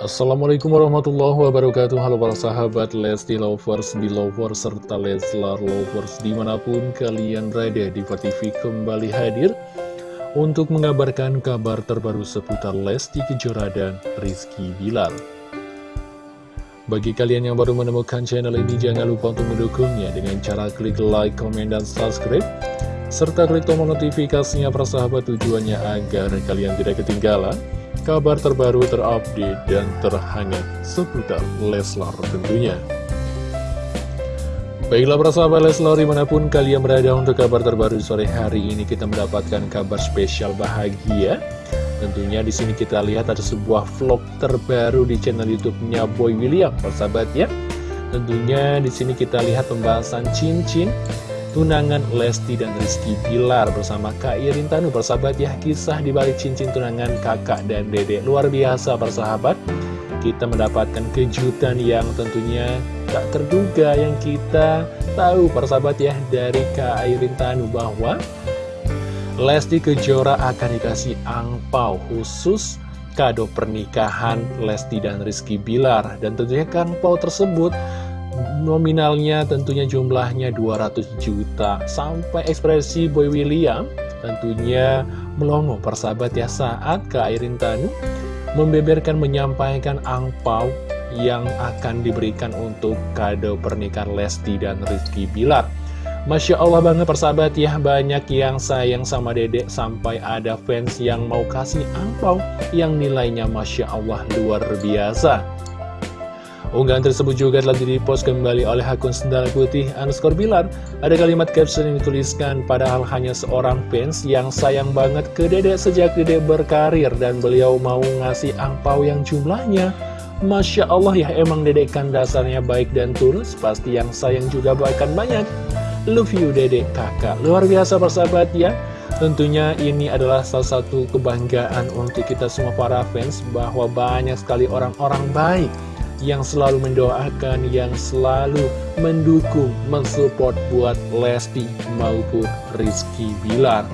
Assalamualaikum warahmatullahi wabarakatuh. Halo para sahabat Lesti Lovers, Belovers, serta Leslar Lovers Di mana pun kalian berada di TV kembali hadir Untuk mengabarkan kabar terbaru seputar Lesti Kejora dan Rizky Bilar. Bagi kalian yang baru menemukan channel ini Jangan lupa untuk mendukungnya dengan cara klik like, komen, dan subscribe serta klik tombol notifikasinya persahabat tujuannya agar kalian tidak ketinggalan kabar terbaru terupdate dan terhangat seputar Leslar tentunya. Baiklah persahabat Leslar di mana pun kalian berada untuk kabar terbaru sore hari ini kita mendapatkan kabar spesial bahagia. Tentunya di sini kita lihat ada sebuah vlog terbaru di channel YouTube-nya Boy William, persahabat ya. Tentunya di sini kita lihat pembahasan cincin tunangan Lesti dan Rizky Pilar bersama Kak Irin Tanu persahabat ya. Kisah dibalik cincin tunangan kakak dan dede luar biasa persahabat kita mendapatkan kejutan yang tentunya tak terduga yang kita tahu persahabat ya dari Kak Irin Tanu bahwa Lesti Kejora akan dikasih angpau khusus kado pernikahan Lesti dan Rizky Bilar. Dan tentunya angpau tersebut nominalnya tentunya jumlahnya 200 juta. Sampai ekspresi Boy William tentunya melongo persahabat ya saat Kak Airin Tanu membeberkan menyampaikan angpau yang akan diberikan untuk kado pernikahan Lesti dan Rizky Bilar. Masya Allah banget persahabat ya banyak yang sayang sama dedek sampai ada fans yang mau kasih angpau yang nilainya Masya Allah luar biasa Unggahan tersebut juga telah di-post kembali oleh akun Sendal Putih underscore Bilar. Ada kalimat caption yang dituliskan, padahal hanya seorang fans yang sayang banget ke Dede sejak Dede berkarir dan beliau mau ngasih angpau yang jumlahnya. Masya Allah ya, emang Dede kan dasarnya baik dan tulus, pasti yang sayang juga bahkan banyak. Love you Dede kakak, luar biasa persahabat ya. Tentunya ini adalah salah satu kebanggaan untuk kita semua para fans bahwa banyak sekali orang-orang baik yang selalu mendoakan, yang selalu mendukung, mensupport buat Lesti maupun Rizky Bilar.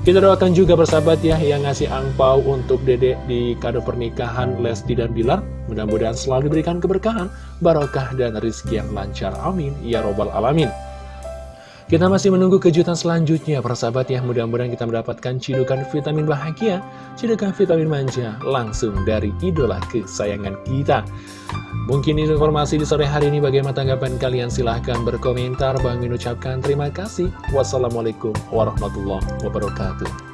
Kita doakan juga persahabat ya yang ngasih angpau untuk dedek di kado pernikahan Lesti dan Bilar. Mudah-mudahan selalu diberikan keberkahan, barokah dan rizki yang lancar. Amin. Ya Robbal Alamin. Kita masih menunggu kejutan selanjutnya, persahabat ya. Mudah-mudahan kita mendapatkan cidukan vitamin bahagia, cidukan vitamin manja, langsung dari idola kesayangan kita. Mungkin informasi di sore hari ini bagaimana tanggapan kalian? Silahkan berkomentar. Bang Min ucapkan terima kasih. Wassalamualaikum warahmatullahi wabarakatuh.